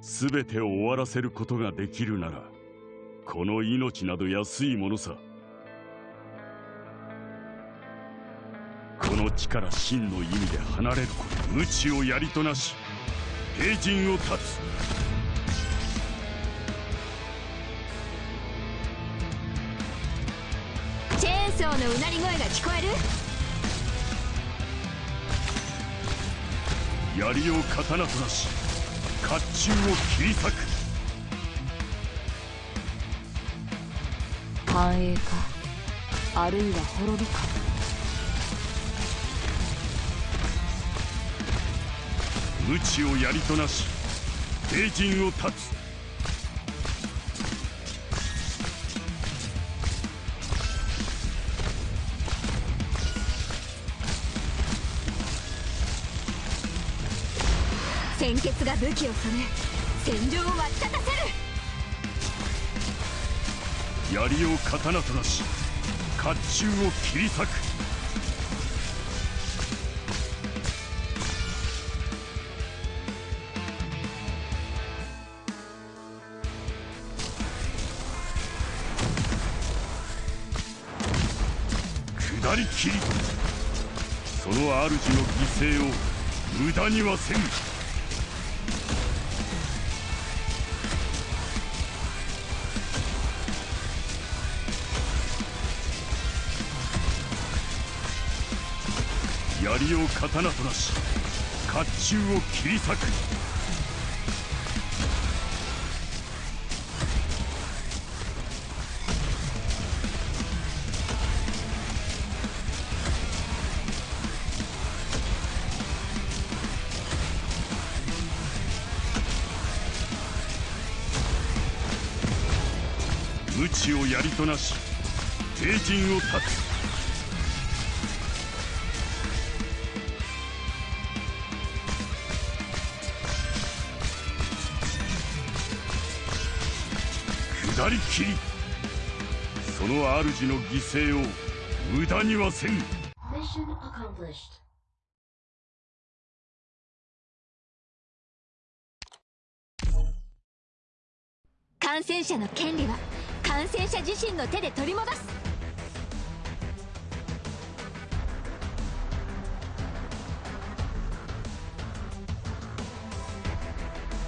全てを終わらせることができるならこの命など安いものさ。この地から真の意味で離れること無知をやりとなし平陣を断つ。チェーンソーのうなり声が聞こえる？槍を刀となし甲冑を切り裂く。繁栄かあるいは滅びか。無知を槍となし平陣を断つ鮮血が武器を染め戦場を沸き立たせる。槍を刀となし甲冑を切り裂く。下り切り。その主の犠牲を無駄にはせん。槍を刀となし甲冑を切り裂く。無知を槍となし帝陣を断つ下り切りその主の犠牲を無駄にはせん。Mission accomplished. 感染者の権利は感染者自身の手で取り戻す